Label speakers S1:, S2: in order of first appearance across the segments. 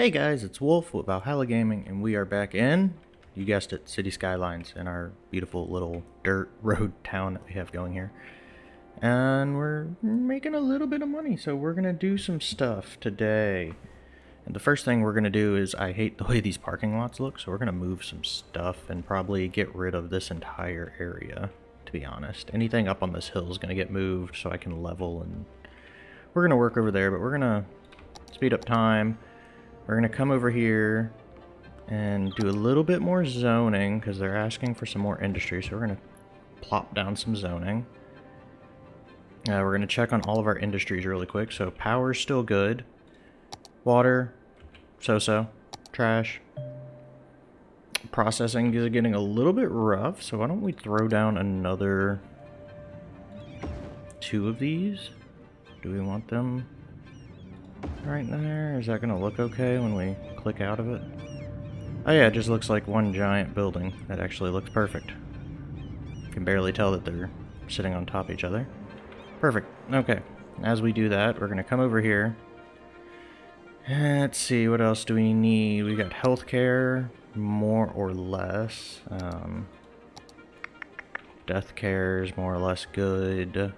S1: Hey guys, it's Wolf with Valhalla Gaming, and we are back in, you guessed it, City Skylines, in our beautiful little dirt road town that we have going here. And we're making a little bit of money, so we're going to do some stuff today. And the first thing we're going to do is, I hate the way these parking lots look, so we're going to move some stuff and probably get rid of this entire area, to be honest. Anything up on this hill is going to get moved so I can level, and we're going to work over there, but we're going to speed up time. We're going to come over here and do a little bit more zoning because they're asking for some more industry. So we're going to plop down some zoning. Uh, we're going to check on all of our industries really quick. So power's still good. Water, so-so. Trash. Processing is getting a little bit rough. So why don't we throw down another two of these? Do we want them right there? Is that going to look okay when we click out of it? Oh yeah, it just looks like one giant building. That actually looks perfect. You can barely tell that they're sitting on top of each other. Perfect. Okay. As we do that, we're going to come over here. Let's see, what else do we need? We got healthcare, more or less. Um, death care is more or less good.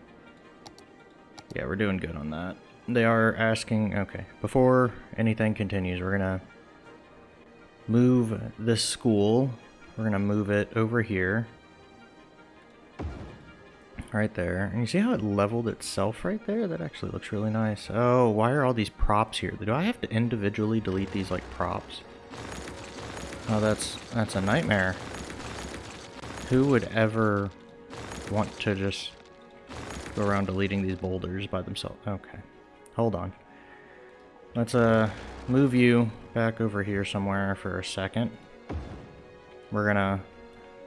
S1: Yeah, we're doing good on that they are asking, okay, before anything continues, we're going to move this school. We're going to move it over here. Right there. And you see how it leveled itself right there? That actually looks really nice. Oh, why are all these props here? Do I have to individually delete these like props? Oh, that's that's a nightmare. Who would ever want to just go around deleting these boulders by themselves? Okay. Hold on. Let's uh move you back over here somewhere for a second. We're gonna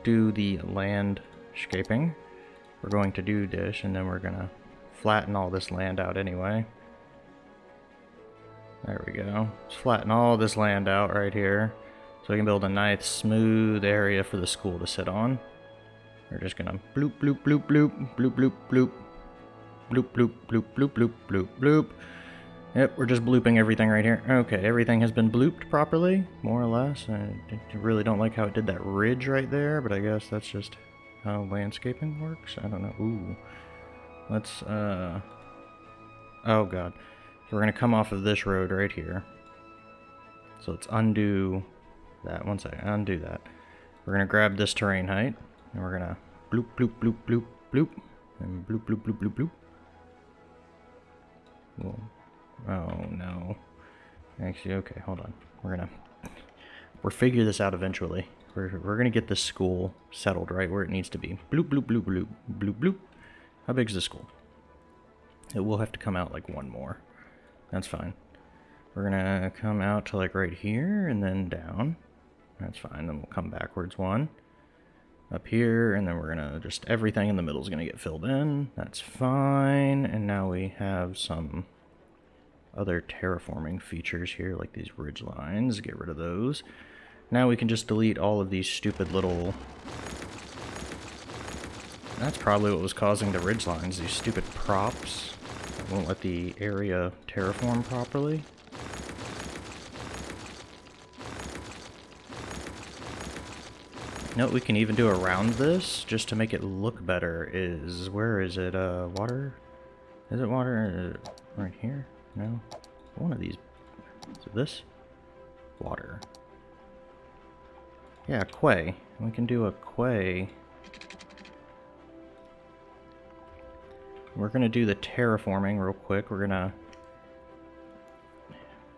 S1: do the landscaping. We're going to do dish, and then we're gonna flatten all this land out anyway. There we go. Flatten all this land out right here. So we can build a nice smooth area for the school to sit on. We're just gonna bloop bloop bloop bloop bloop bloop bloop Bloop, bloop, bloop, bloop, bloop, bloop, bloop. Yep, we're just blooping everything right here. Okay, everything has been blooped properly, more or less. I really don't like how it did that ridge right there, but I guess that's just how landscaping works. I don't know. Ooh. Let's, uh... Oh, God. So we're going to come off of this road right here. So let's undo that. One second. Undo that. We're going to grab this terrain height, and we're going to bloop, bloop, bloop, bloop, bloop, and bloop, bloop, bloop, bloop, bloop. Well, oh no. Actually, okay, hold on. We're gonna we're figure this out eventually. We're we're gonna get this school settled right where it needs to be. Bloop bloop bloop bloop bloop bloop. How big's the school? It will have to come out like one more. That's fine. We're gonna come out to like right here and then down. That's fine. Then we'll come backwards one up here, and then we're gonna just everything in the middle is gonna get filled in. That's fine. And now we have some other terraforming features here, like these ridge lines. Get rid of those. Now we can just delete all of these stupid little... That's probably what was causing the ridge lines, these stupid props. Won't let the area terraform properly. You know what we can even do around this, just to make it look better, is... Where is it? Uh, water? Is it water? Uh, right here? No? One of these. Is this? Water. Yeah, quay. We can do a quay. We're gonna do the terraforming real quick. We're gonna...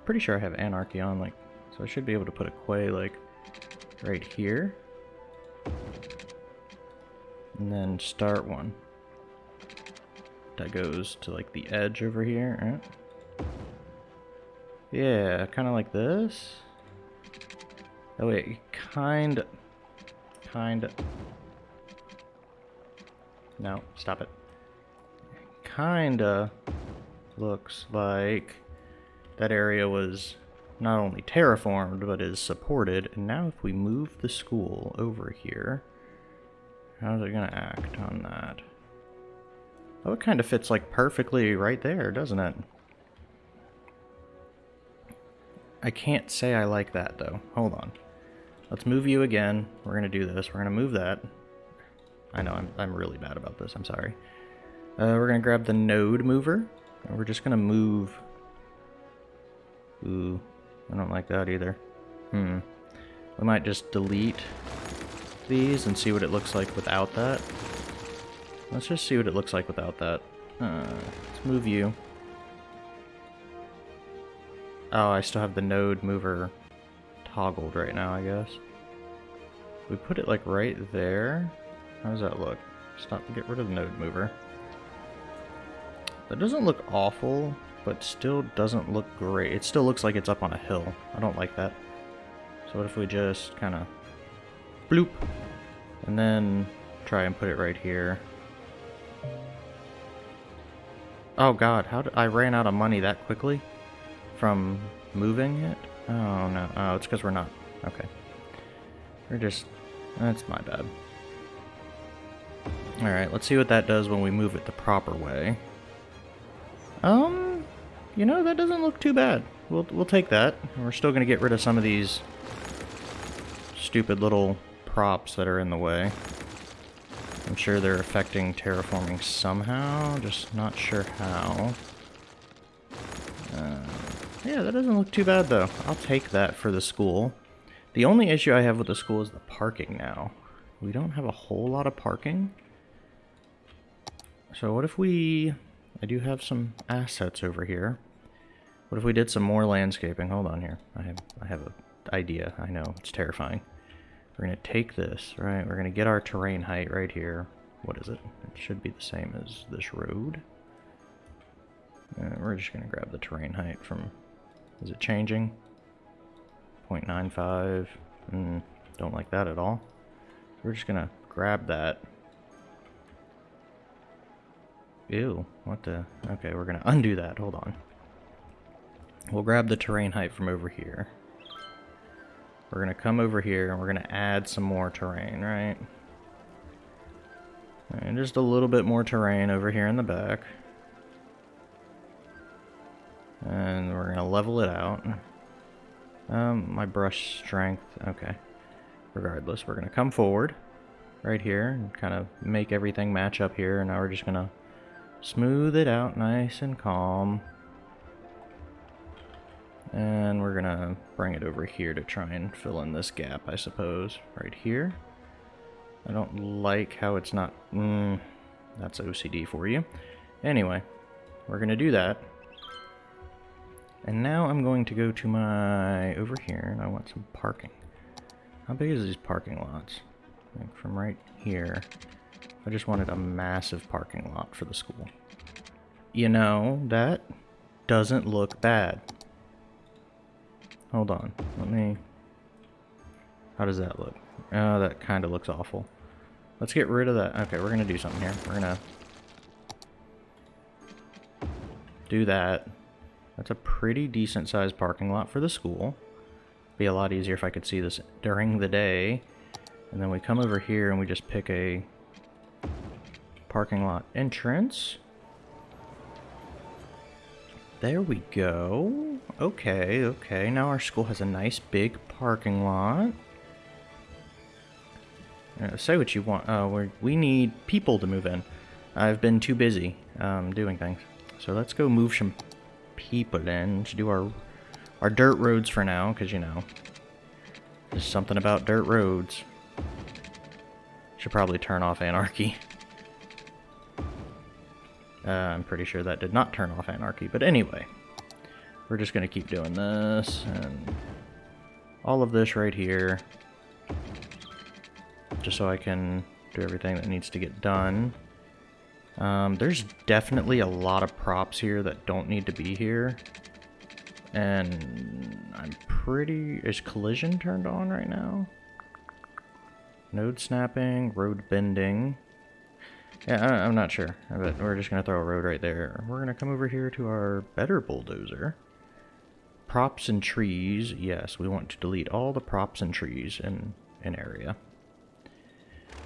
S1: Pretty sure I have anarchy on, like... So I should be able to put a quay, like, right here and then start one. That goes to like the edge over here. Right? Yeah, kind of like this. Oh wait, kind, kind. No, stop it. Kinda looks like that area was not only terraformed, but is supported. And now if we move the school over here, How's it gonna act on that? Oh, it kind of fits like perfectly right there, doesn't it? I can't say I like that, though. Hold on. Let's move you again. We're going to do this. We're going to move that. I know, I'm, I'm really bad about this. I'm sorry. Uh, we're going to grab the node mover. And we're just going to move... Ooh, I don't like that either. Hmm. We might just delete these and see what it looks like without that. Let's just see what it looks like without that. Uh, let's move you. Oh, I still have the node mover toggled right now, I guess. We put it like right there. How does that look? Stop to get rid of the node mover. That doesn't look awful, but still doesn't look great. It still looks like it's up on a hill. I don't like that. So what if we just kind of bloop and then try and put it right here. Oh god, how did I ran out of money that quickly from moving it? Oh no, oh it's because we're not. Okay. We're just, that's my bad. Alright, let's see what that does when we move it the proper way. Um, you know, that doesn't look too bad. We'll, we'll take that. We're still going to get rid of some of these stupid little props that are in the way. I'm sure they're affecting terraforming somehow, just not sure how. Uh, yeah, that doesn't look too bad though. I'll take that for the school. The only issue I have with the school is the parking now. We don't have a whole lot of parking. So what if we... I do have some assets over here. What if we did some more landscaping? Hold on here. I have I have an idea. I know, it's terrifying. We're going to take this, right? We're going to get our terrain height right here. What is it? It should be the same as this road. Uh, we're just going to grab the terrain height from... Is it changing? 0.95. Mm, don't like that at all. We're just going to grab that. Ew, what the... Okay, we're going to undo that. Hold on. We'll grab the terrain height from over here. We're going to come over here and we're going to add some more terrain, right? And just a little bit more terrain over here in the back. And we're going to level it out. Um, my brush strength, okay. Regardless, we're going to come forward right here and kind of make everything match up here. And now we're just going to smooth it out nice and calm. And we're gonna bring it over here to try and fill in this gap, I suppose. Right here. I don't like how it's not... Mm, that's OCD for you. Anyway, we're gonna do that. And now I'm going to go to my... over here, and I want some parking. How big is these parking lots? Like from right here. I just wanted a massive parking lot for the school. You know, that doesn't look bad. Hold on. Let me... How does that look? Oh, that kind of looks awful. Let's get rid of that. Okay, we're going to do something here. We're going to... Do that. That's a pretty decent sized parking lot for the school. Be a lot easier if I could see this during the day. And then we come over here and we just pick a parking lot entrance. There we go. Okay, okay. Now our school has a nice big parking lot. Uh, say what you want. Uh, we need people to move in. I've been too busy um, doing things. So let's go move some people in. Let's do our, our dirt roads for now, because, you know, there's something about dirt roads. Should probably turn off anarchy. Uh, I'm pretty sure that did not turn off anarchy, but anyway. We're just going to keep doing this, and all of this right here. Just so I can do everything that needs to get done. Um, there's definitely a lot of props here that don't need to be here. And I'm pretty... Is collision turned on right now? Node snapping, road bending. Yeah, I, am not sure, but we're just going to throw a road right there. We're going to come over here to our better bulldozer. Props and trees, yes, we want to delete all the props and trees in an area.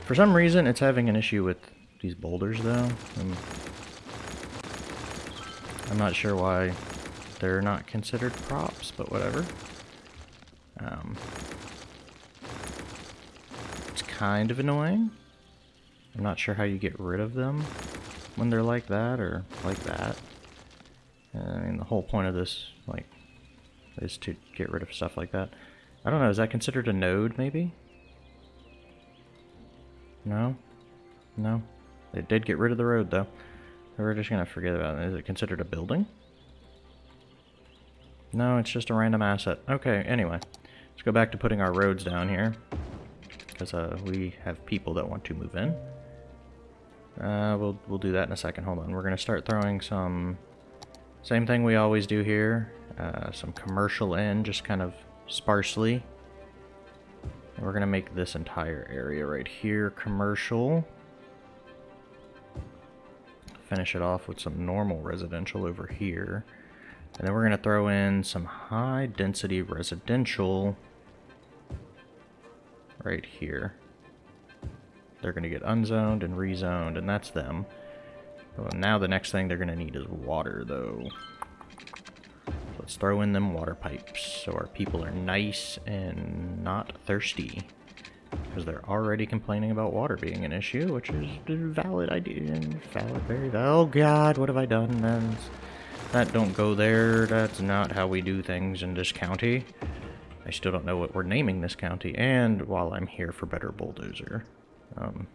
S1: For some reason, it's having an issue with these boulders, though. I'm, I'm not sure why they're not considered props, but whatever. Um, it's kind of annoying. I'm not sure how you get rid of them when they're like that or like that. I mean, the whole point of this, like, is to get rid of stuff like that. I don't know, is that considered a node, maybe? No? No? It did get rid of the road, though. We're just gonna forget about it. Is it considered a building? No, it's just a random asset. Okay, anyway. Let's go back to putting our roads down here. Because uh, we have people that want to move in. Uh, we'll, we'll do that in a second. Hold on. We're going to start throwing some... Same thing we always do here. Uh, some commercial in, just kind of sparsely. And we're going to make this entire area right here commercial. Finish it off with some normal residential over here. And then we're going to throw in some high density residential right here. They're going to get unzoned and rezoned, and that's them. Well, now the next thing they're going to need is water, though. Let's throw in them water pipes so our people are nice and not thirsty. Because they're already complaining about water being an issue, which is valid idea. Valid, very valid. Oh god, what have I done? That don't go there. That's not how we do things in this county. I still don't know what we're naming this county. And while I'm here for better bulldozer. Um,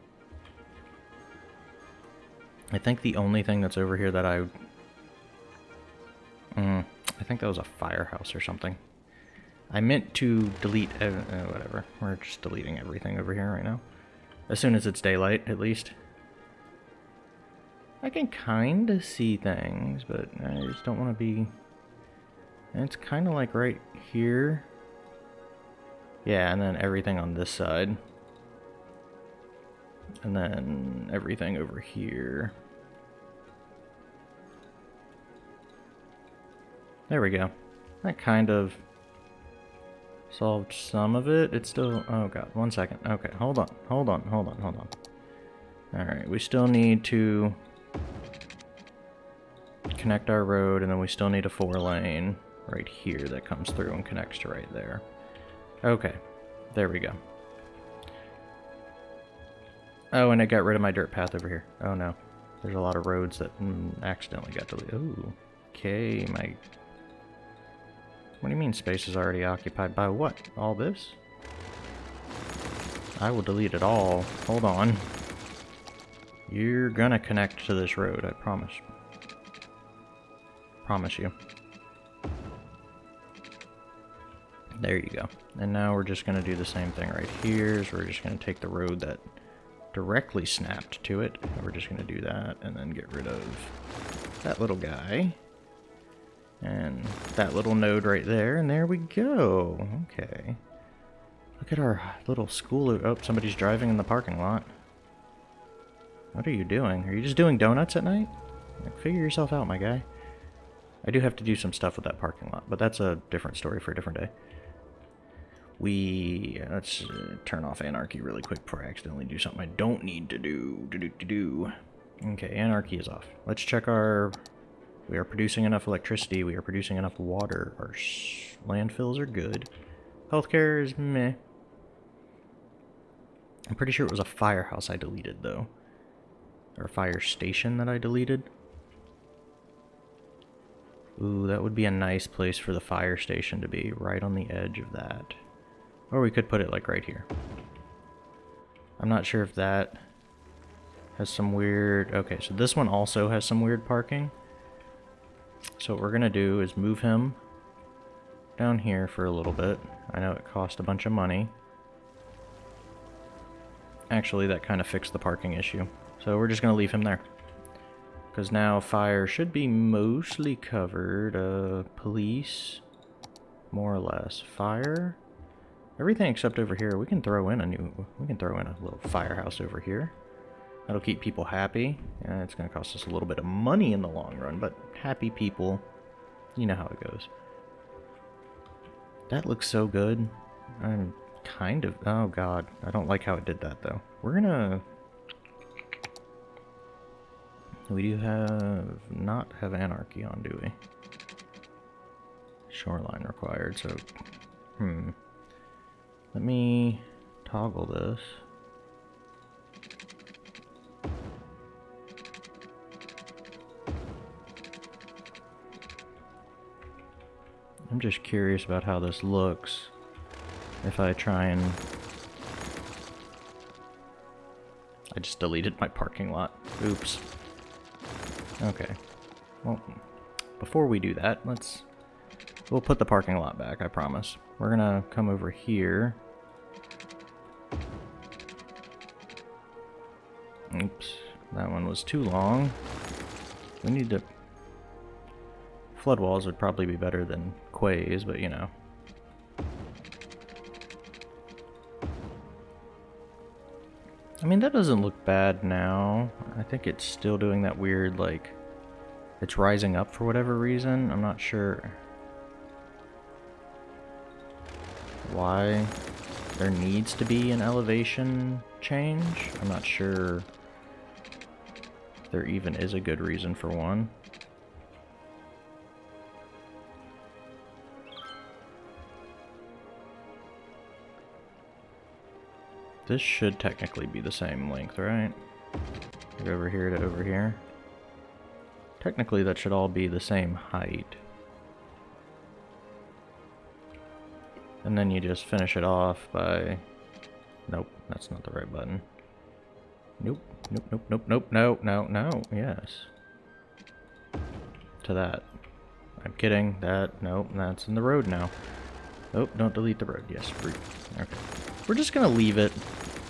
S1: I think the only thing that's over here that I... Mm, I think that was a firehouse or something. I meant to delete... Uh, uh, whatever. We're just deleting everything over here right now. As soon as it's daylight, at least. I can kind of see things, but I just don't want to be... It's kind of like right here. Yeah, and then everything on this side. And then everything over here. There we go. That kind of solved some of it. It's still... Oh god, one second. Okay, hold on, hold on, hold on, hold on. Alright, we still need to connect our road, and then we still need a four lane right here that comes through and connects to right there. Okay, there we go. Oh, and I got rid of my dirt path over here. Oh no. There's a lot of roads that mm, accidentally got deleted. Ooh. Okay, my... What do you mean space is already occupied by what? All this? I will delete it all. Hold on. You're gonna connect to this road, I promise. Promise you. There you go. And now we're just gonna do the same thing right here. So we're just gonna take the road that directly snapped to it. We're just going to do that and then get rid of that little guy. And that little node right there, and there we go. Okay. Look at our little school. Oh, somebody's driving in the parking lot. What are you doing? Are you just doing donuts at night? Like, figure yourself out, my guy. I do have to do some stuff with that parking lot, but that's a different story for a different day we let's uh, turn off anarchy really quick before I accidentally do something I don't need to do. Do do do do. Okay, anarchy is off. Let's check our. We are producing enough electricity. We are producing enough water. Our landfills are good. Healthcare is meh. I'm pretty sure it was a firehouse I deleted though, or a fire station that I deleted. Ooh, that would be a nice place for the fire station to be, right on the edge of that. Or we could put it like right here. I'm not sure if that has some weird... Okay, so this one also has some weird parking. So what we're going to do is move him down here for a little bit. I know it cost a bunch of money. Actually, that kind of fixed the parking issue. So we're just going to leave him there. Because now fire should be mostly covered. Uh, police, more or less. Fire... Everything except over here, we can throw in a new, we can throw in a little firehouse over here. That'll keep people happy. and it's going to cost us a little bit of money in the long run, but happy people, you know how it goes. That looks so good. I'm kind of, oh god, I don't like how it did that though. We're gonna, we do have, not have anarchy on, do we? shoreline required, so... Hmm. Let me toggle this. I'm just curious about how this looks if I try and... I just deleted my parking lot. Oops. Okay. Well, before we do that, let's... We'll put the parking lot back, I promise. We're gonna come over here. Oops. That one was too long. We need to... Flood walls would probably be better than quays, but you know. I mean, that doesn't look bad now. I think it's still doing that weird, like, it's rising up for whatever reason. I'm not sure why there needs to be an elevation change. I'm not sure there even is a good reason for one. This should technically be the same length, right? Like over here to over here. Technically that should all be the same height. And then you just finish it off by... Nope, that's not the right button. Nope, nope, nope, nope, nope, no, no, no, yes. To that. I'm kidding, that, nope, that's in the road now. Oh, don't delete the road, yes, free. Okay. We're just gonna leave it.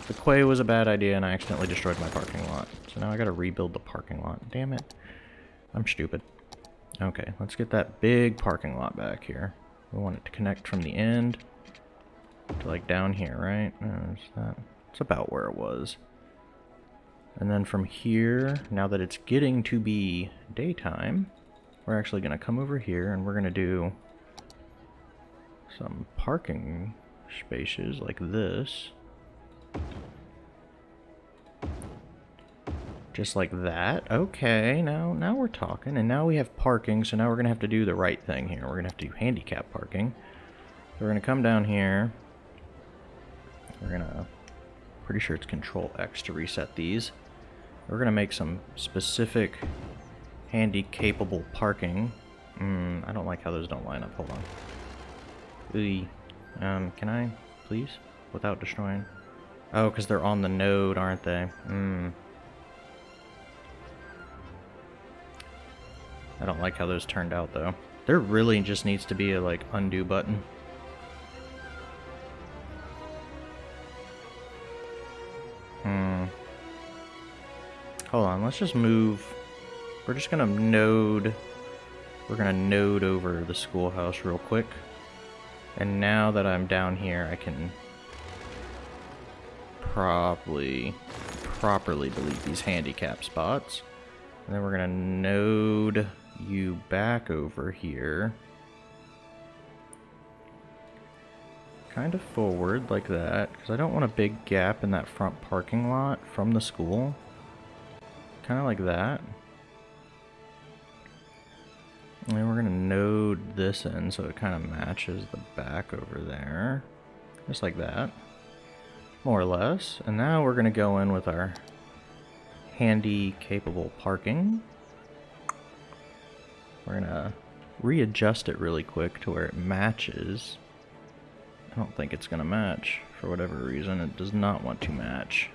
S1: The quay was a bad idea and I accidentally destroyed my parking lot. So now I gotta rebuild the parking lot. Damn it. I'm stupid. Okay, let's get that big parking lot back here. We want it to connect from the end to like down here, right? Uh, There's that. It's about where it was. And then from here, now that it's getting to be daytime, we're actually going to come over here and we're going to do some parking spaces like this. Just like that. Okay, now now we're talking. And now we have parking, so now we're going to have to do the right thing here. We're going to have to do handicap parking. So we're going to come down here. We're going to... Pretty sure it's Control X to reset these. We're going to make some specific handy-capable parking. Hmm, I don't like how those don't line up. Hold on. Ooh. Um, can I, please? Without destroying? Oh, because they're on the node, aren't they? Hmm. I don't like how those turned out, though. There really just needs to be a, like, undo button. Hmm. Hold on, let's just move... We're just gonna node... We're gonna node over the schoolhouse real quick. And now that I'm down here, I can probably properly delete these handicap spots. And then we're gonna node you back over here. Kind of forward like that, because I don't want a big gap in that front parking lot from the school. Kind of like that. And we're to node this in so it kind of matches the back over there. Just like that. More or less. And now we're to go in with our handy capable parking. We're gonna readjust it really quick to where it matches. I don't think it's gonna match for whatever reason. It does not want to match.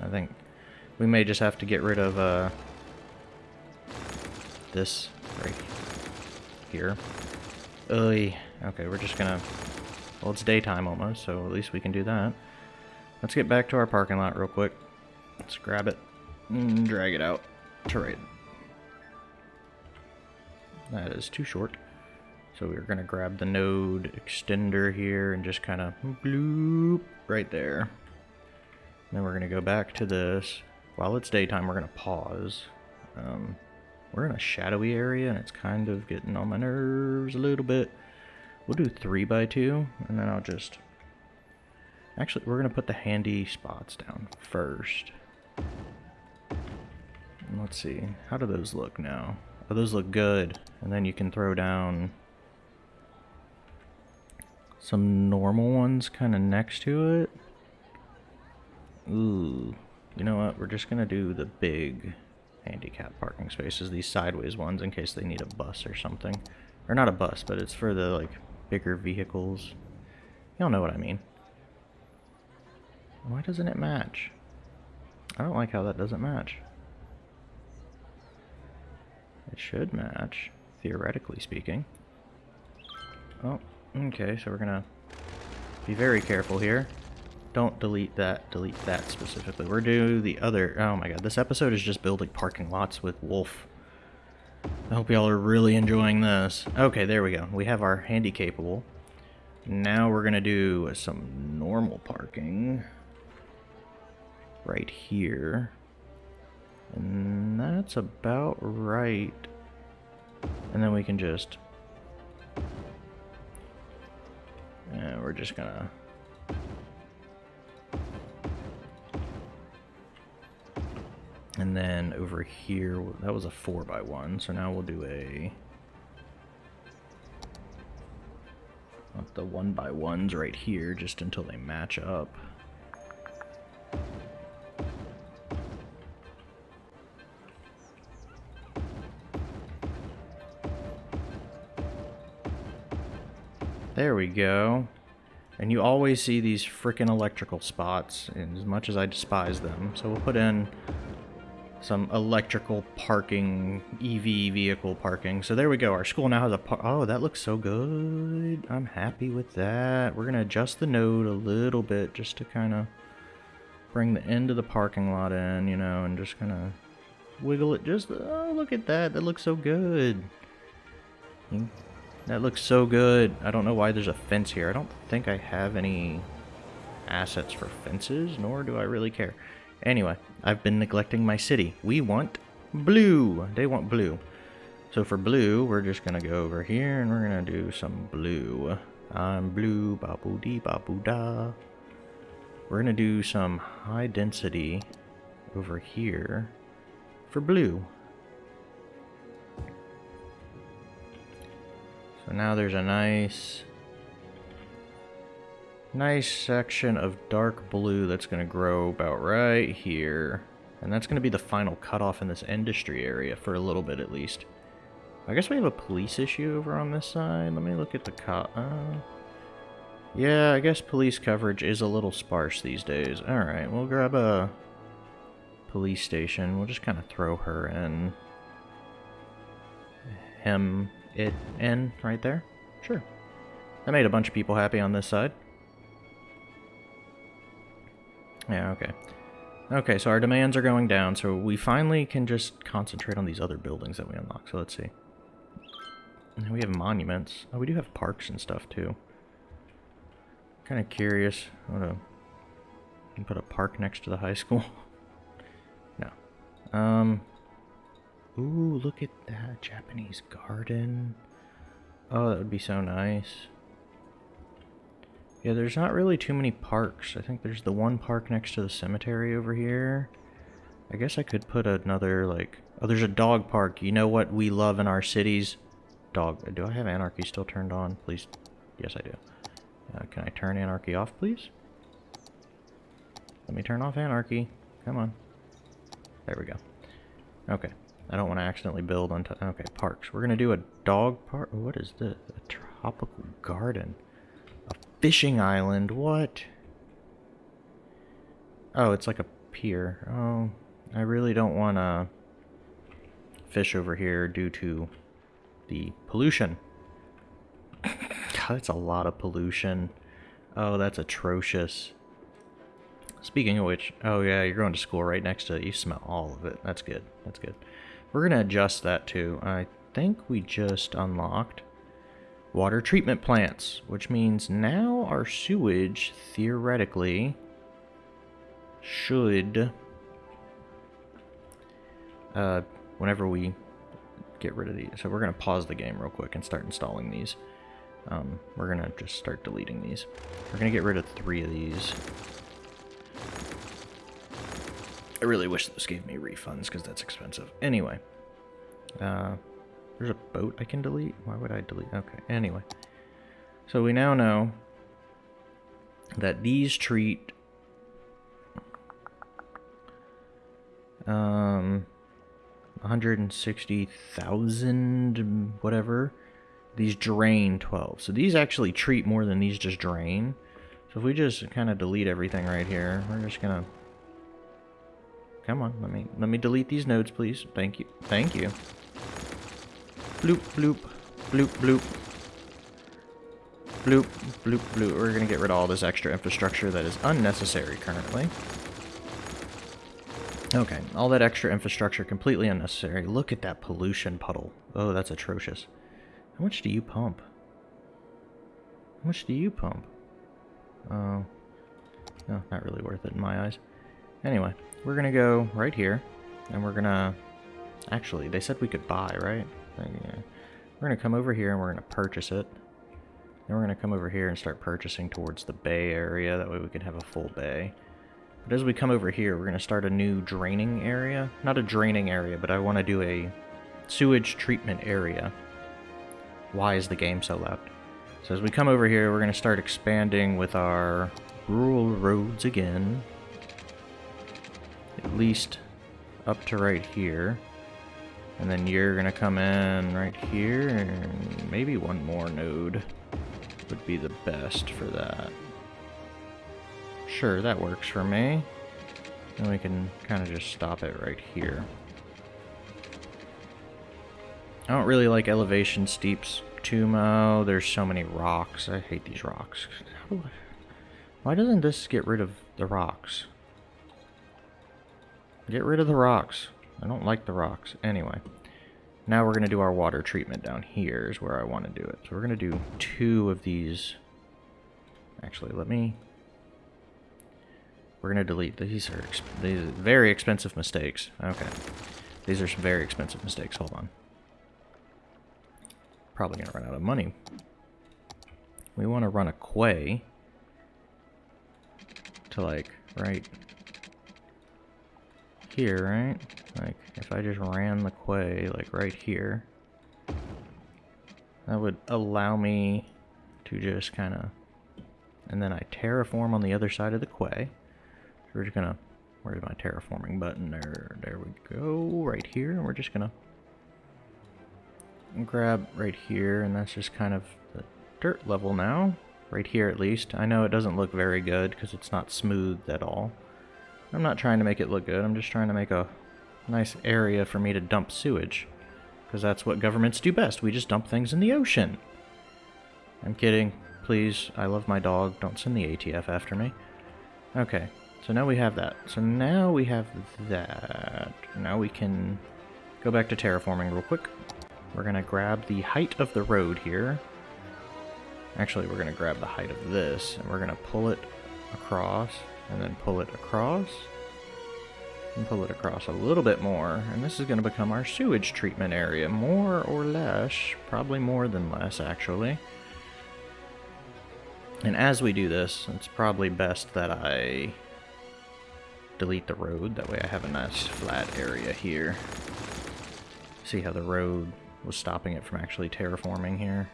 S1: I think we may just have to get rid of uh, this right here. Oy. Okay, we're just gonna... Well, it's daytime almost, so at least we can do that. Let's get back to our parking lot real quick. Let's grab it and drag it out to right. That is too short. So we're going to grab the node extender here and just kind of bloop right there. Then we're going to go back to this. While it's daytime, we're going to pause. Um, we're in a shadowy area and it's kind of getting on my nerves a little bit. We'll do 3 by 2 and then I'll just... Actually, we're going to put the handy spots down first. Let's see. How do those look now? But those look good. And then you can throw down some normal ones kind of next to it. Ooh. You know what? We're just going to do the big handicap parking spaces, these sideways ones, in case they need a bus or something. Or not a bus, but it's for the, like, bigger vehicles. Y'all know what I mean. Why doesn't it match? I don't like how that doesn't match. It should match, theoretically speaking. Oh, okay, so we're gonna be very careful here. Don't delete that, delete that specifically. We're doing the other, oh my god, this episode is just building parking lots with Wolf. I hope y'all are really enjoying this. Okay, there we go. We have our handy capable. Now we're gonna do some normal parking right here. And that's about right. And then we can just... And we're just gonna... And then over here, that was a 4 by one so now we'll do a... the 1 by ones right here, just until they match up. There we go. And you always see these freaking electrical spots, as much as I despise them. So we'll put in some electrical parking, EV vehicle parking. So there we go. Our school now has a Oh, that looks so good. I'm happy with that. We're going to adjust the node a little bit just to kind of bring the end of the parking lot in, you know, and just kind of wiggle it just... Oh, look at that. That looks so good. Hmm. That looks so good. I don't know why there's a fence here. I don't think I have any assets for fences, nor do I really care. Anyway, I've been neglecting my city. We want blue. They want blue. So for blue, we're just going to go over here and we're going to do some blue. I'm blue, babu dee babu da. We're going to do some high density over here for blue. So now there's a nice, nice section of dark blue that's going to grow about right here. And that's going to be the final cutoff in this industry area for a little bit at least. I guess we have a police issue over on this side. Let me look at the co- uh, Yeah, I guess police coverage is a little sparse these days. Alright, we'll grab a police station. We'll just kind of throw her in. Him it in right there? Sure. That made a bunch of people happy on this side. Yeah, okay. Okay, so our demands are going down, so we finally can just concentrate on these other buildings that we unlock. So let's see. We have monuments. Oh, we do have parks and stuff, too. Kind of curious. What a... Put a park next to the high school. no. Um, Ooh, look at that Japanese garden. Oh, that would be so nice. Yeah, there's not really too many parks. I think there's the one park next to the cemetery over here. I guess I could put another, like... Oh, there's a dog park. You know what we love in our cities? Dog. Do I have anarchy still turned on? Please. Yes, I do. Uh, can I turn anarchy off, please? Let me turn off anarchy. Come on. There we go. Okay. I don't want to accidentally build on. Okay, parks. We're going to do a dog park. What is this? A tropical garden. Fishing island. What? Oh, it's like a pier. Oh, I really don't want to fish over here due to the pollution. God, that's a lot of pollution. Oh, that's atrocious. Speaking of which, oh yeah, you're going to school right next to it. You smell all of it. That's good. That's good. We're going to adjust that too. I think we just unlocked water treatment plants, which means now our sewage, theoretically, should, uh, whenever we get rid of these. So we're going to pause the game real quick and start installing these. Um, we're going to just start deleting these. We're going to get rid of three of these. I really wish this gave me refunds because that's expensive. Anyway, uh, There's a boat I can delete? Why would I delete? Okay, anyway. So we now know that these treat um 160,000 whatever these drain 12 so these actually treat more than these just drain so if we just kind of delete everything right here we're just gonna come on let me let me delete these nodes please thank you thank you bloop bloop bloop bloop bloop bloop bloop we're gonna get rid of all this extra infrastructure that is unnecessary currently Okay, all that extra infrastructure completely unnecessary. Look at that pollution puddle. Oh, that's atrocious. How much do you pump? How much do you pump? Oh, no, not really worth it in my eyes. Anyway, we're gonna go right here, and we're gonna... Actually, they said we could buy, right? We're gonna come over here and we're gonna purchase it. Then we're gonna come over here and start purchasing towards the bay area. That way we can have a full bay. But as we come over here, we're going to start a new draining area. Not a draining area, but I want to do a sewage treatment area. Why is the game so loud? So as we come over here, we're going to start expanding with our rural roads again. At least up to right here. And then you're going to come in right here, and maybe one more node would be the best for that. Sure, that works for me. And we can kind of just stop it right here. I don't really like elevation steeps too much. There's so many rocks. I hate these rocks. Why doesn't this get rid of the rocks? Get rid of the rocks. I don't like the rocks. Anyway. Now we're going to do our water treatment down here is where I want to do it. So we're going to do two of these. Actually, let me we're going to delete these are these are very expensive mistakes. Okay. These are some very expensive mistakes. Hold on. Probably going to run out of money. We want to run a quay to like right here, right? Like if I just ran the quay like right here, that would allow me to just kind of and then I terraform on the other side of the quay. So We're just gonna, where's my terraforming button? There, there we go, right here. And we're just gonna grab right here, and that's just kind of the dirt level now. Right here at least. I know it doesn't look very good because it's not smooth at all. I'm not trying to make it look good, I'm just trying to make a nice area for me to dump sewage. Because that's what governments do best. We just dump things in the ocean. I'm kidding. Please, I love my dog. Don't send the ATF after me. Okay, so now we have that. So now we have that. Now we can go back to terraforming real quick. We're going to grab the height of the road here. Actually, we're going to grab the height of this, and we're going to pull it across, and then pull it across, and pull it across a little bit more. And this is going to become our sewage treatment area, more or less. Probably more than less, actually. And as we do this, it's probably best that I delete the road. That way I have a nice flat area here. See how the road was stopping it from actually terraforming here.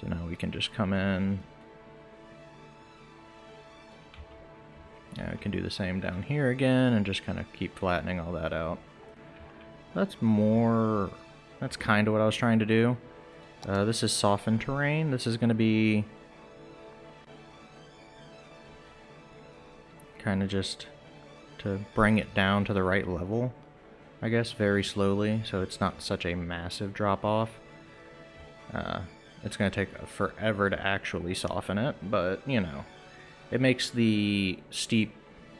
S1: So now we can just come in. Yeah, we can do the same down here again and just kind of keep flattening all that out. That's more... That's kind of what I was trying to do. Uh, this is softened terrain. This is going to be kind of just to bring it down to the right level, I guess, very slowly, so it's not such a massive drop-off. Uh, it's going to take forever to actually soften it, but, you know, it makes the steep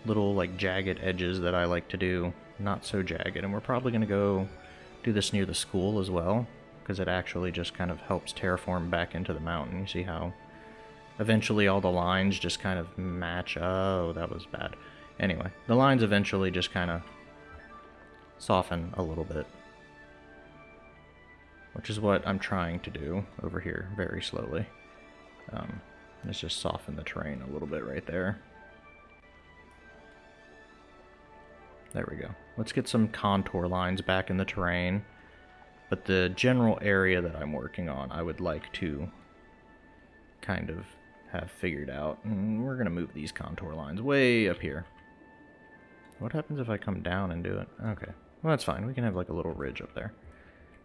S1: little, like, jagged edges that I like to do not so jagged, and we're probably going to go do this near the school as well, because it actually just kind of helps terraform back into the mountain. You see how eventually all the lines just kind of match. Oh, that was bad. Anyway, the lines eventually just kind of soften a little bit. Which is what I'm trying to do over here very slowly. Um, let's just soften the terrain a little bit right there. There we go. Let's get some contour lines back in the terrain. But the general area that I'm working on, I would like to kind of have figured out. And we're going to move these contour lines way up here. What happens if I come down and do it? Okay. Well, that's fine. We can have like a little ridge up there.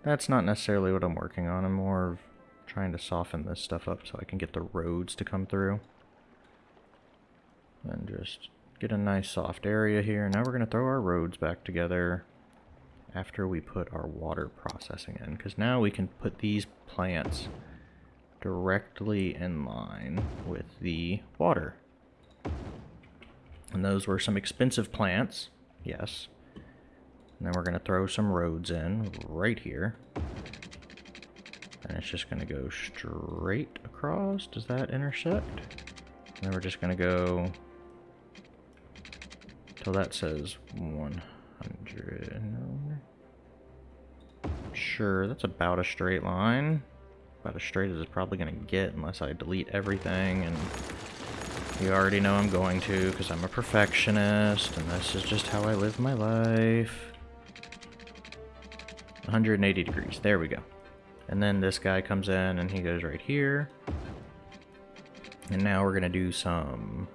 S1: That's not necessarily what I'm working on. I'm more trying to soften this stuff up so I can get the roads to come through. And just get a nice soft area here. Now we're going to throw our roads back together after we put our water processing in. Because now we can put these plants directly in line with the water. And those were some expensive plants, yes. And then we're going to throw some roads in right here. And it's just to go straight across. Does that intersect? And then we're just to go till that says 100. Sure, that's about a straight line. About as straight as it's probably to get unless I delete everything. And you already know I'm going to because I'm a perfectionist and this is just how I live my life. 180 degrees. There we go. And then this guy comes in and he goes right here. And now we're going to do some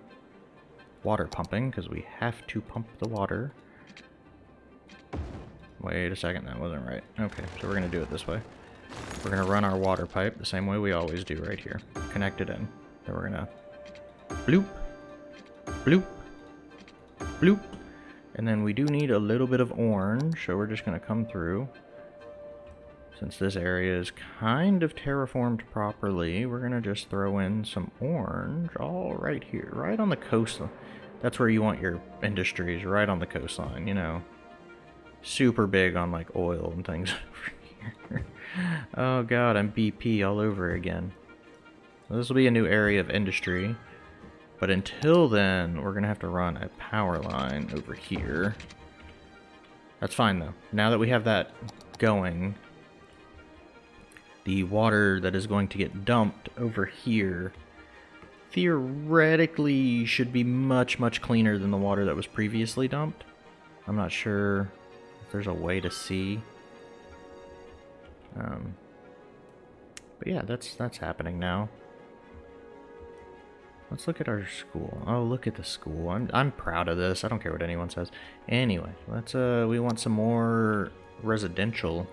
S1: water pumping because we have to pump the water. Wait a second, that wasn't right. Okay, so we're going to do it this way. We're going to run our water pipe the same way we always do right here. Connect it in. Then we're going to bloop, bloop, bloop. And then we do need a little bit of orange, so we're just going to come through. Since this area is kind of terraformed properly, we're going to just throw in some orange all right here, right on the coastline. That's where you want your industries, right on the coastline, you know. Super big on like oil and things over here. oh god, I'm BP all over again. This will be a new area of industry. But until then, we're going to have to run a power line over here. That's fine though. Now that we have that going, the water that is going to get dumped over here theoretically should be much, much cleaner than the water that was previously dumped. I'm not sure if there's a way to see. Um, but yeah, that's that's happening now. Let's look at our school. Oh, look at the school. I'm I'm proud of this. I don't care what anyone says. Anyway, let's uh we want some more residential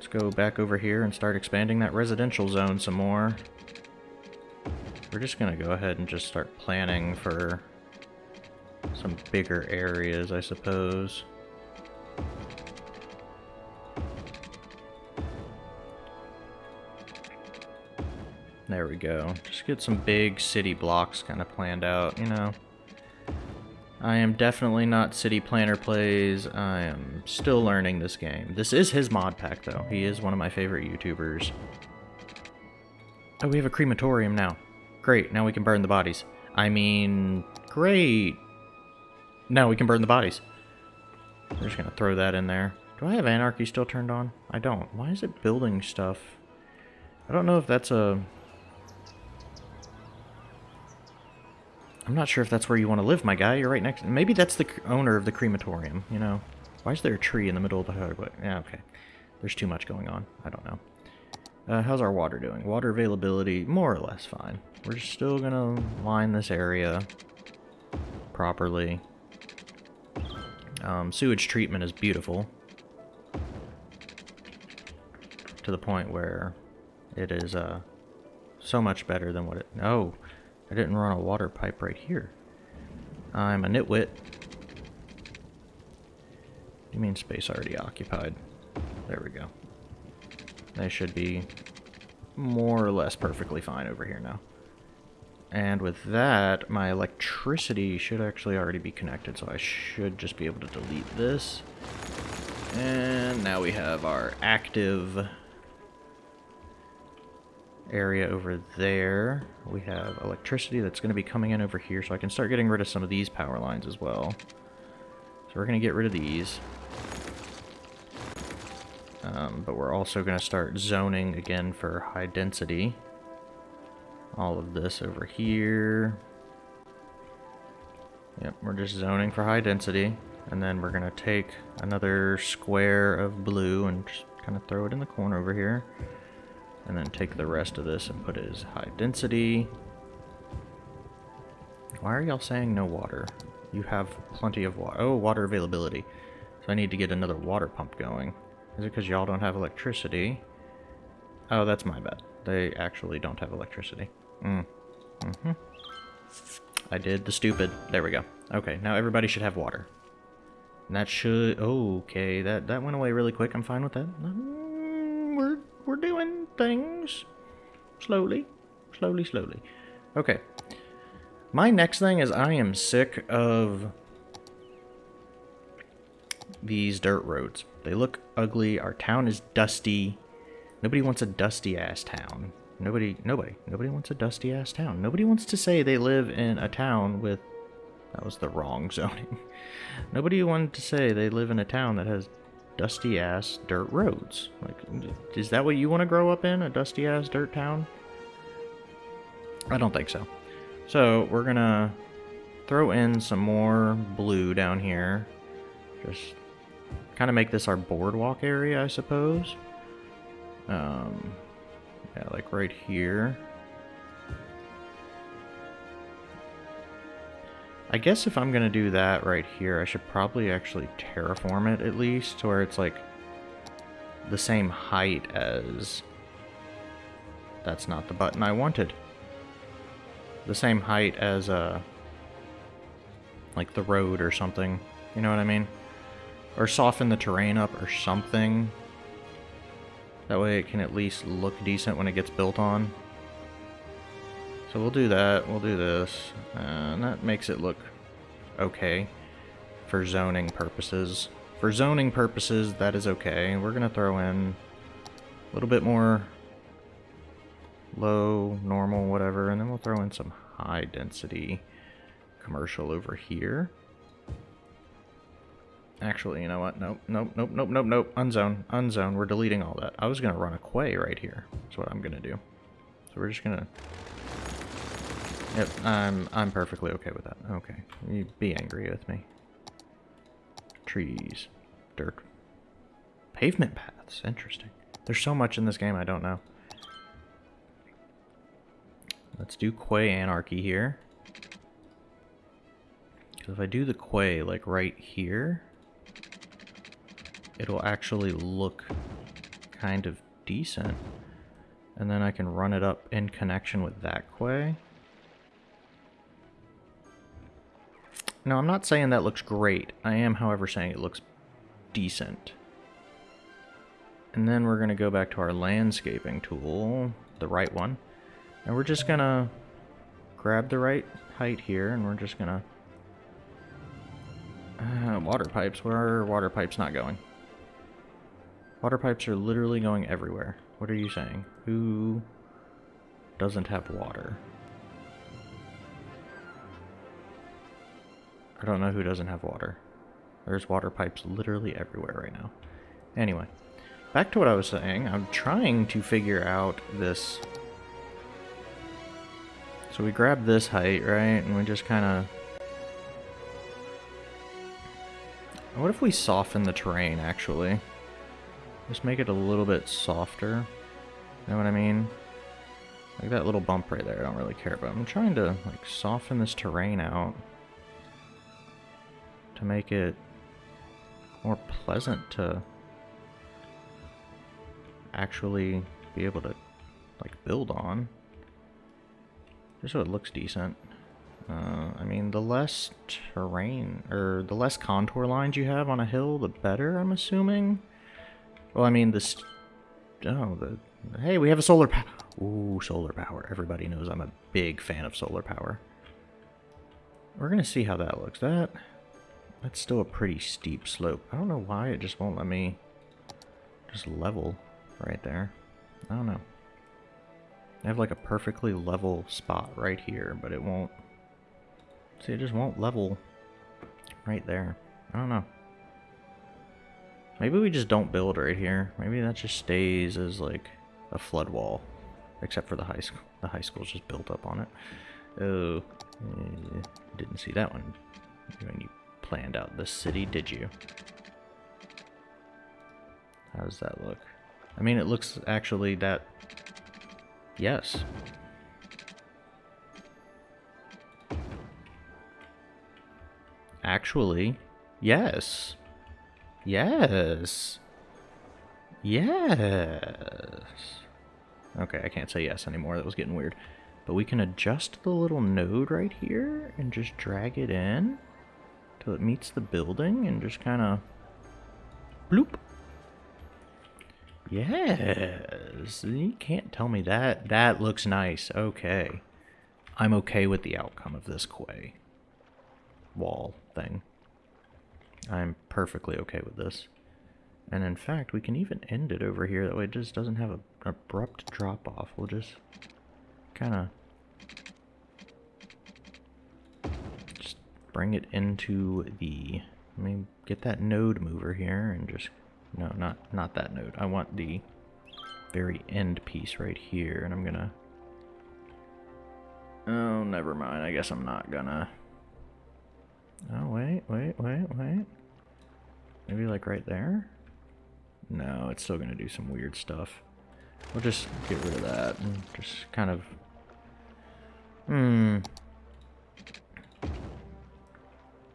S1: Let's go back over here and start expanding that residential zone some more. We're just going to go ahead and just start planning for some bigger areas, I suppose. There we go. Just get some big city blocks kind of planned out, you know. I am definitely not City Planner Plays. I am still learning this game. This is his mod pack, though. He is one of my favorite YouTubers. Oh, we have a crematorium now. Great, now we can burn the bodies. I mean, great. Now we can burn the bodies. We're just gonna throw that in there. Do I have Anarchy still turned on? I don't. Why is it building stuff? I don't know if that's a I'm not sure if that's where you want to live, my guy. You're right next... Maybe that's the owner of the crematorium, you know? Why is there a tree in the middle of the highway? Yeah, okay. There's too much going on. I don't know. Uh, how's our water doing? Water availability, more or less fine. We're still gonna line this area properly. Um, sewage treatment is beautiful. To the point where it is uh, so much better than what it... Oh, I didn't run a water pipe right here. I'm a nitwit. You mean space already occupied? There we go. They should be more or less perfectly fine over here now. And with that, my electricity should actually already be connected, so I should just be able to delete this. And now we have our active area over there. We have electricity that's going to be coming in over here, so I can start getting rid of some of these power lines as well. So we're going to get rid of these. Um, but we're also going to start zoning again for high density. All of this over here. Yep, we're just zoning for high density. And then we're going to take another square of blue and just kind of throw it in the corner over here. And then take the rest of this and put it as high density. Why are y'all saying no water? You have plenty of water. Oh, water availability. So I need to get another water pump going. Is it because y'all don't have electricity? Oh, that's my bad. They actually don't have electricity. Mm. Mm-hmm. I did the stupid. There we go. Okay, now everybody should have water. And that should... Okay, that, that went away really quick. I'm fine with that. We're doing things. Slowly. Slowly, slowly. Okay. My next thing is I am sick of these dirt roads. They look ugly. Our town is dusty. Nobody wants a dusty ass town. Nobody, nobody, nobody wants a dusty ass town. Nobody wants to say they live in a town with, that was the wrong zoning. nobody wanted to say they live in a town that has dusty ass dirt roads. Like, is that what you want to grow up in? A dusty ass dirt town? I don't think so. So we're gonna throw in some more blue down here. Just kind of make this our boardwalk area, I suppose. Um, yeah, like right here. I guess if I'm going to do that right here, I should probably actually terraform it at least, to where it's like the same height as... That's not the button I wanted. The same height as, uh, like the road or something. You know what I mean? Or soften the terrain up or something that way it can at least look decent when it gets built on. So we'll do that, we'll do this, and that makes it look okay for zoning purposes. For zoning purposes, that is okay. We're going to throw in a little bit more low, normal, whatever, and then we'll throw in some high density commercial over here. Actually, you know what? Nope, nope, nope, nope, nope, nope. Unzone, unzone. We're deleting all that. I was going to run a quay right here. That's what I'm going to do. So we're just going to... Yep, I'm, I'm perfectly okay with that. Okay, you be angry with me. Trees. Dirt. Pavement paths. Interesting. There's so much in this game I don't know. Let's do Quay Anarchy here. Because if I do the Quay, like, right here it'll actually look kind of decent. And then I can run it up in connection with that quay. No, I'm not saying that looks great. I am, however, saying it looks decent. And then we're going to go back to our landscaping tool, the right one. And we're just going to grab the right height here, and we're just going to... Uh, water pipes. Where are water pipes not going? Water pipes are literally going everywhere. What are you saying? Who doesn't have water? I don't know who doesn't have water. There's water pipes literally everywhere right now. Anyway, back to what I was saying. I'm trying to figure out this... So we grab this height, right? And we just kind of... What if we soften the terrain, actually? Just make it a little bit softer. You know what I mean? Like that little bump right there, I don't really care about. I'm trying to like soften this terrain out to make it more pleasant to actually be able to like build on. Just so it looks decent. Uh, I mean, the less terrain, or the less contour lines you have on a hill, the better, I'm assuming. Well, I mean, this... Oh, the... Hey, we have a solar power. Ooh, solar power. Everybody knows I'm a big fan of solar power. We're to see how that looks. That... That's still a pretty steep slope. I don't know why it just won't let me just level right there. I don't know. I have like a perfectly level spot right here, but it won't... See, it just won't level right there. I don't know. Maybe we just don't build right here. Maybe that just stays as like a flood wall. Except for the high school. The high school's just built up on it. Oh, uh, didn't see that one planned out the city, did you? How does that look? I mean, it looks actually that... Yes. Actually, yes. Yes. Yes. Okay, I can't say yes anymore. That was getting weird. But we can adjust the little node right here and just drag it in till it meets the building and just kind of bloop. Yes. You can't tell me that. That looks nice. Okay. I'm okay with the outcome of this quay wall thing. I'm perfectly okay with this. And in fact, we can even end it over here. That way it just doesn't have an abrupt drop off. We'll just kind of just bring it into the, let me get that node mover here and just, no, not, not that node. I want the very end piece right here. And I'm gonna, oh, never mind. I guess I'm not gonna Oh, wait, wait, wait, wait. Maybe like right there? No, it's still to do some weird stuff. We'll just get rid of that and just kind of... Hmm.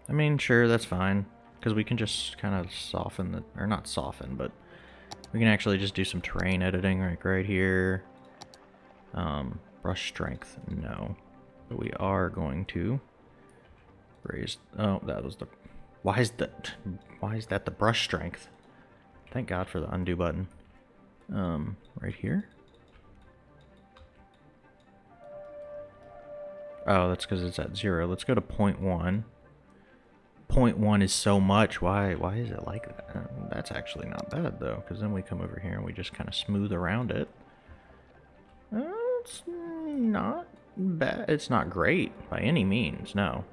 S1: I mean, sure, that's fine. Because we can just kind of soften the... Or not soften, but... We can actually just do some terrain editing like right here. Um, brush strength, no. But we are going to raise... Oh, that was the... Why is that... Why is that the brush strength? Thank God for the undo button. Um, right here. Oh, that's because it's at zero. Let's go to point one. Point is so much. Why? Why is it like that? Uh, that's actually not bad though, because then we come over here and we just kind of smooth around it. It's not bad. It's not great by any means. No.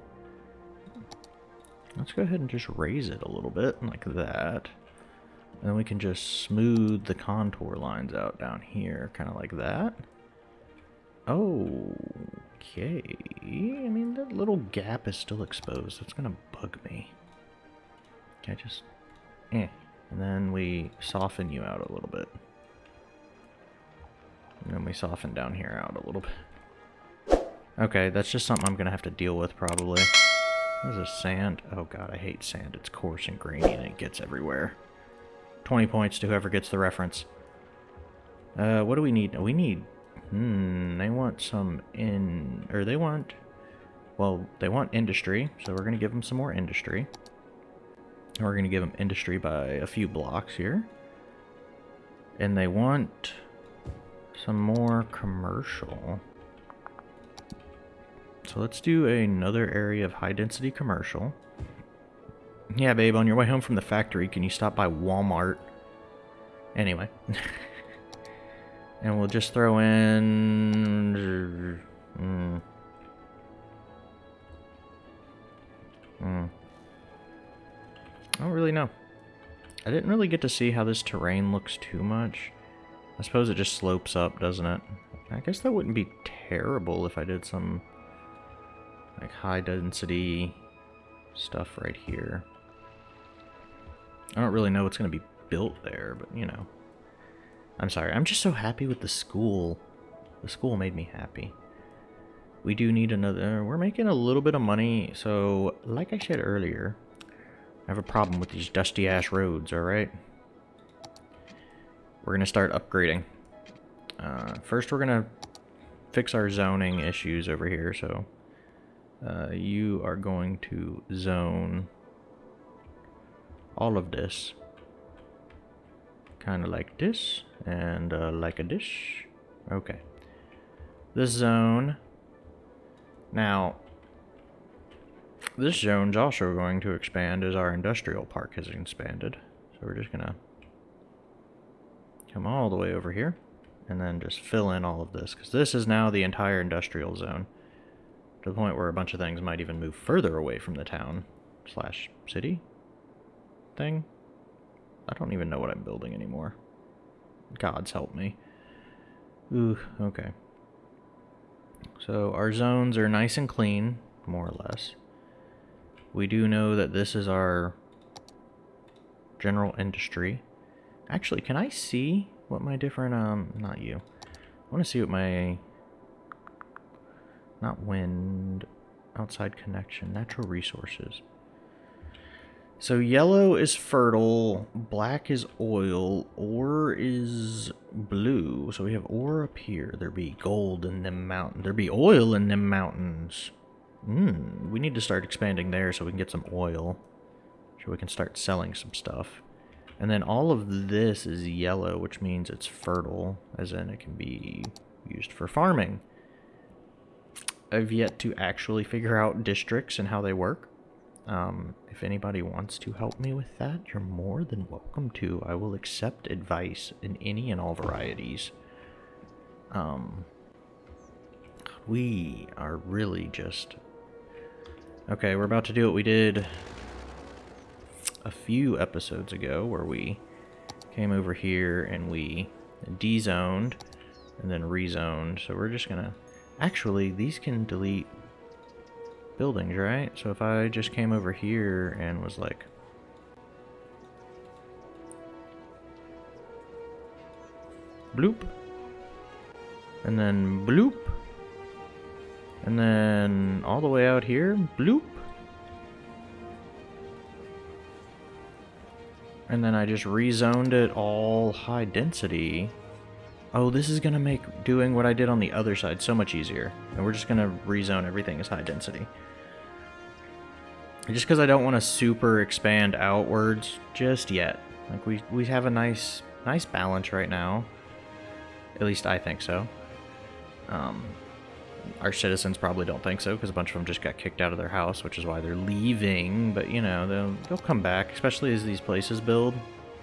S1: Let's go ahead and just raise it a little bit like that. And then we can just smooth the contour lines out down here, kind of like that. Okay. I mean, that little gap is still exposed. That's to bug me. Can I just... Eh. And then we soften you out a little bit. And then we soften down here out a little bit. Okay, that's just something I'm to have to deal with probably. This is sand. Oh god, I hate sand. It's coarse and grainy and it gets everywhere. 20 points to whoever gets the reference. Uh, what do we need? We need... Hmm, they want some in... Or they want... Well, they want industry, so we're going to give them some more industry. And we're going to give them industry by a few blocks here. And they want some more commercial. So let's do another area of high density commercial. Yeah, babe, on your way home from the factory, can you stop by Walmart? Anyway. and we'll just throw in... Mm, mm. I don't really know. I didn't really get to see how this terrain looks too much. I suppose it just slopes up, doesn't it? I guess that wouldn't be terrible if I did some like high density stuff right here. I don't really know what's going to be built there, but you know. I'm sorry, I'm just so happy with the school. The school made me happy. We do need another, we're making a little bit of money, so like I said earlier, I have a problem with these dusty ass roads, alright? We're going to start upgrading. Uh, first we're going to fix our zoning issues over here, so uh, you are going to zone all of this kind of like this and uh, like a dish. Okay. This zone. Now this zone's also going to expand as our industrial park has expanded. So we're just gonna come all the way over here and then just fill in all of this because this is now the entire industrial zone to the point where a bunch of things might even move further away from the town slash city thing. I don't even know what I'm building anymore. Gods help me. Ooh, okay. So our zones are nice and clean, more or less. We do know that this is our general industry. Actually, can I see what my different, um, not you. I want to see what my, not wind, outside connection, natural resources. So yellow is fertile, black is oil, ore is blue. So we have ore up here. There be gold in them mountains. There be oil in them mountains. Hmm, we need to start expanding there so we can get some oil. So we can start selling some stuff. And then all of this is yellow, which means it's fertile, as in it can be used for farming. I've yet to actually figure out districts and how they work. Um, if anybody wants to help me with that, you're more than welcome to. I will accept advice in any and all varieties. Um, we are really just... Okay, we're about to do what we did a few episodes ago, where we came over here and we dezoned and then rezoned. So we're just gonna... Actually, these can delete buildings, right? So if I just came over here and was like... Bloop. And then bloop. And then all the way out here, bloop. And then I just rezoned it all high density. Oh, this is going to make doing what I did on the other side so much easier. And we're just going to rezone everything as high density. Just because I don't want to super expand outwards just yet. Like, we, we have a nice, nice balance right now. At least I think so. Um, our citizens probably don't think so because a bunch of them just got kicked out of their house, which is why they're leaving. But, you know, they'll, they'll come back, especially as these places build.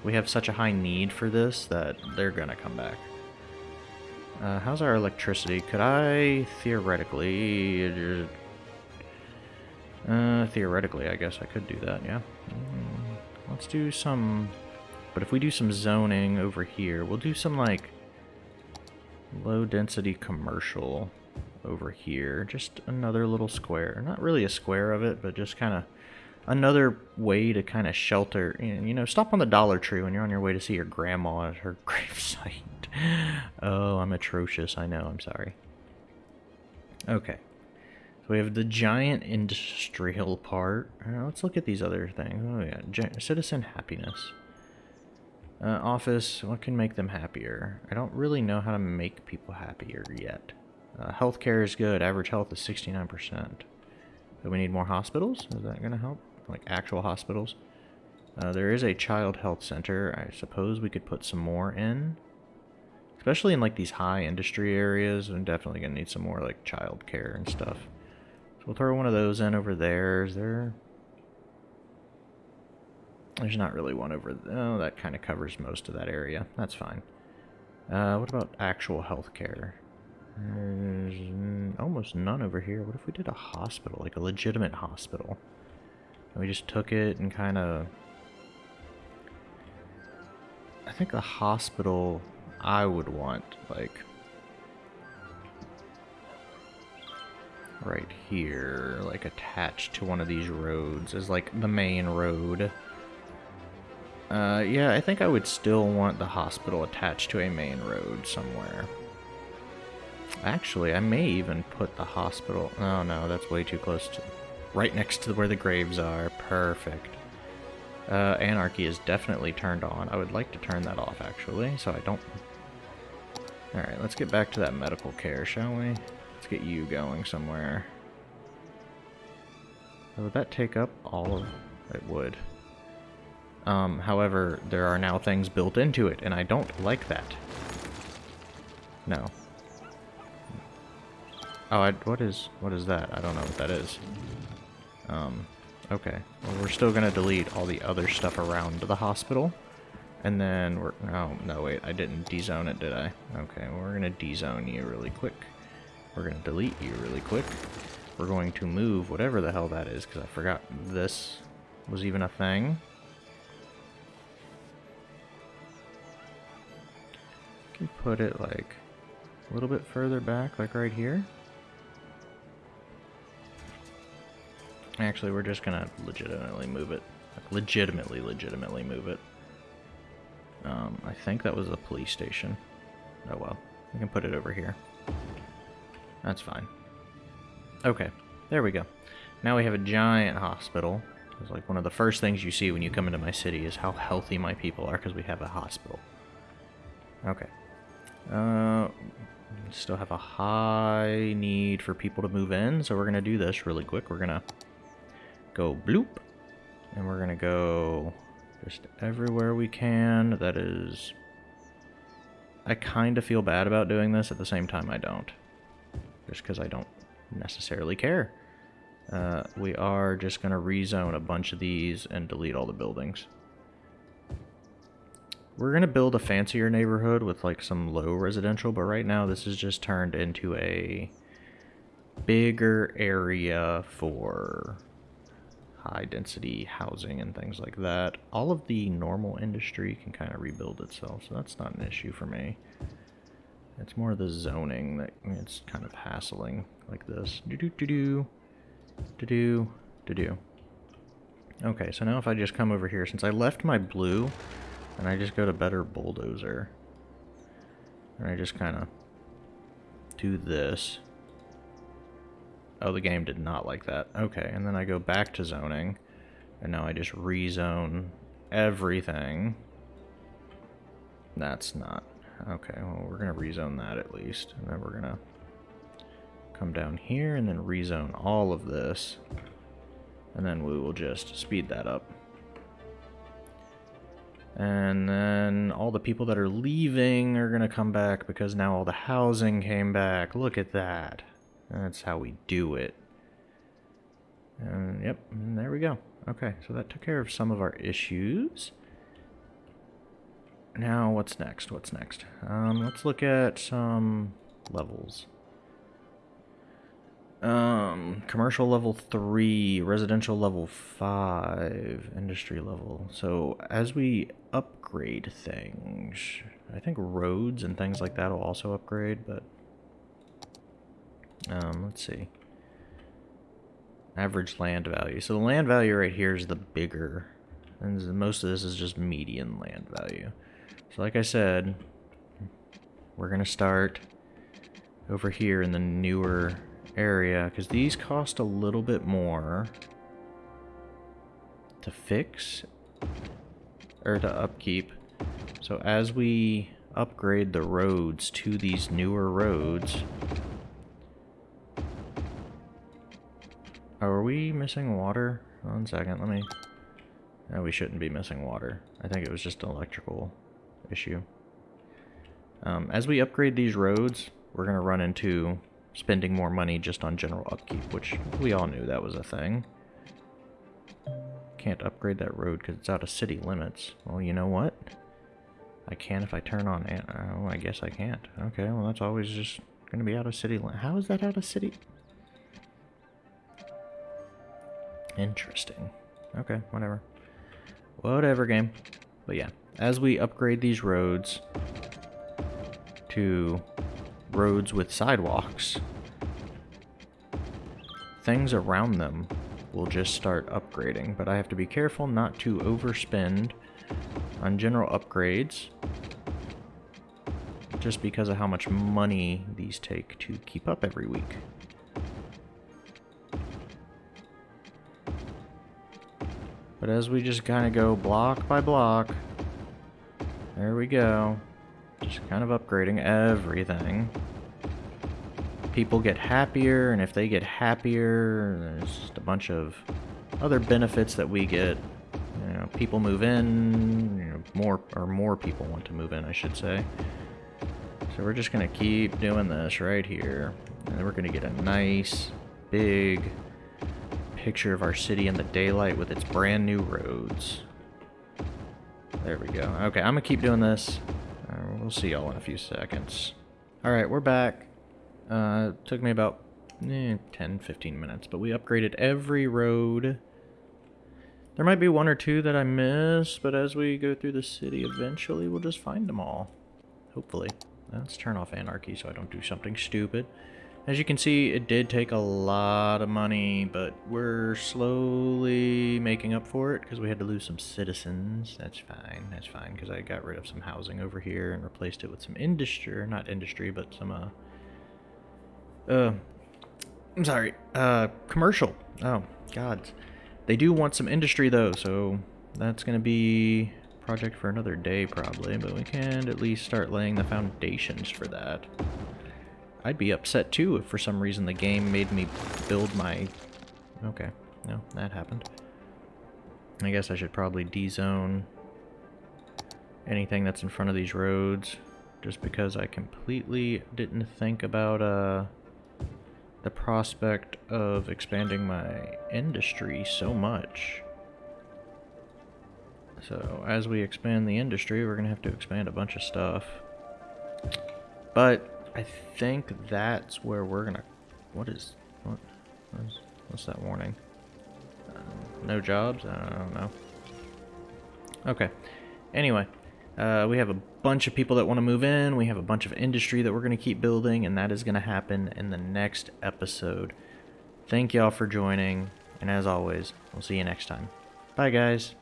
S1: We have such a high need for this that they're going to come back. Uh, how's our electricity? Could I theoretically... Uh, theoretically, I guess I could do that, yeah. Mm, let's do some... But if we do some zoning over here, we'll do some, like, low-density commercial over here. Just another little square. Not really a square of it, but just kind of another way to kind of shelter. You know, stop on the Dollar Tree when you're on your way to see your grandma at her gravesite. oh, I'm atrocious. I know. I'm sorry. Okay. So we have the giant industrial part. Uh, let's look at these other things. Oh, yeah. citizen happiness. Uh, office, what can make them happier? I don't really know how to make people happier yet. Uh, healthcare is good. Average health is 69%. Do we need more hospitals? Is that going to help? Like actual hospitals? Uh, there is a child health center. I suppose we could put some more in. Especially in like these high industry areas. I'm definitely going to need some more like child care and stuff. So we'll throw one of those in over there. Is there... There's not really one over... Oh, that kind of covers most of that area. That's fine. Uh, what about actual health care? There's almost none over here. What if we did a hospital, like a legitimate hospital? And we just took it and kind of... I think a hospital I would want, like... Right here, like attached to one of these roads as like the main road. Uh, yeah, I think I would still want the hospital attached to a main road somewhere. Actually, I may even put the hospital... Oh no, that's way too close to... Right next to where the graves are. Perfect. Uh, anarchy is definitely turned on. I would like to turn that off, actually, so I don't... Alright, let's get back to that medical care, shall we? Let's get you going somewhere. Would that take up all of... It would. Um, however, there are now things built into it, and I don't like that. No, Oh, I, what is what is that? I don't know what that is. Um, okay. Well, we're still gonna delete all the other stuff around the hospital. And then we're... Oh, no, wait. I didn't dezone it, did I? Okay, well, we're gonna dezone you really quick. We're gonna delete you really quick. We're going to move whatever the hell that is, because I forgot this was even a thing. Can put it, like, a little bit further back, like right here. Actually, we're just gonna legitimately move it. Like, legitimately, legitimately move it. Um, I think that was the police station. Oh well, we can put it over here. That's fine. Okay, there we go. Now we have a giant hospital. It's like one of the first things you see when you come into my city is how healthy my people are because we have a hospital. Okay. Uh, still have a high need for people to move in, so we're going to do this really quick. We're going to go bloop, and we're going to go just everywhere we can. That is... I kind of feel bad about doing this, at the same time I don't. Just because I don't necessarily care. Uh, we are just going to rezone a bunch of these and delete all the buildings. We're going to build a fancier neighborhood with like some low residential, but right now this is just turned into a bigger area for high density housing and things like that. All of the normal industry can kind of rebuild itself, so that's not an issue for me. It's more the zoning that it's kind of hassling like this. Do do do do do do do do. Okay, so now if I just come over here, since I left my blue, and I just go to better bulldozer, and I just kind of do this. Oh, the game did not like that. Okay, and then I go back to zoning, and now I just rezone everything. That's not... Okay, well, we're going to rezone that at least, and then we're going to come down here and then rezone all of this, and then we will just speed that up. And then all the people that are leaving are going to come back because now all the housing came back. Look at that. That's how we do it. And yep, and there we go. Okay, so that took care of some of our issues. Now, what's next? What's next? Um, let's look at some levels. Um, commercial level 3, residential level 5, industry level. So, as we upgrade things, I think roads and things like that will also upgrade, but um, let's see. Average land value. So the land value right here is the bigger. And most of this is just median land value. So like I said, we're going to start over here in the newer area. Because these cost a little bit more to fix or to upkeep. So as we upgrade the roads to these newer roads, are we missing water? One second, let me... No, we shouldn't be missing water. I think it was just an electrical issue. Um, as we upgrade these roads, we're going to run into spending more money just on general upkeep, which we all knew that was a thing. Can't upgrade that road because it's out of city limits. Well, you know what? I can if I turn on... Oh, I guess I can't. Okay, well, that's always just going to be out of city How is that out of city? Interesting. Okay, whatever. Whatever, game. But yeah, as we upgrade these roads to roads with sidewalks, things around them will just start upgrading. But I have to be careful not to overspend on general upgrades just because of how much money these take to keep up every week. But as we just kind of go block by block, there we go. Just kind of upgrading everything. People get happier, and if they get happier, there's just a bunch of other benefits that we get. You know, people move in, you know, more or more people want to move in, I should say. So we're just gonna keep doing this right here, and we're gonna get a nice, big picture of our city in the daylight with its brand new roads. There we go. Okay, I'm gonna keep doing this. Uh, we'll see y'all in a few seconds. Alright, we're back. Uh, took me about eh, 10, 15 minutes, but we upgraded every road. There might be one or two that I missed, but as we go through the city, eventually we'll just find them all. Hopefully. Let's turn off anarchy so I don't do something stupid. As you can see, it did take a lot of money, but we're slowly making up for it because we had to lose some citizens. That's fine. That's fine because I got rid of some housing over here and replaced it with some industry, not industry, but some uh uh I'm sorry, uh commercial. Oh, god. They do want some industry though, so that's going to be project for another day probably, but we can at least start laying the foundations for that. I'd be upset too if for some reason the game made me build my... Okay, no, that happened. I guess I should probably D-zone anything that's in front of these roads, just because I completely didn't think about uh, the prospect of expanding my industry so much. So as we expand the industry, we're going to have to expand a bunch of stuff. But I think that's where we're gonna. What is what? What's, what's that warning? Uh, no jobs? I don't know. Okay. Anyway, uh, we have a bunch of people that want to move in. We have a bunch of industry that we're going to keep building, and that is going to happen in the next episode. Thank y'all for joining, and as always, we'll see you next time. Bye, guys.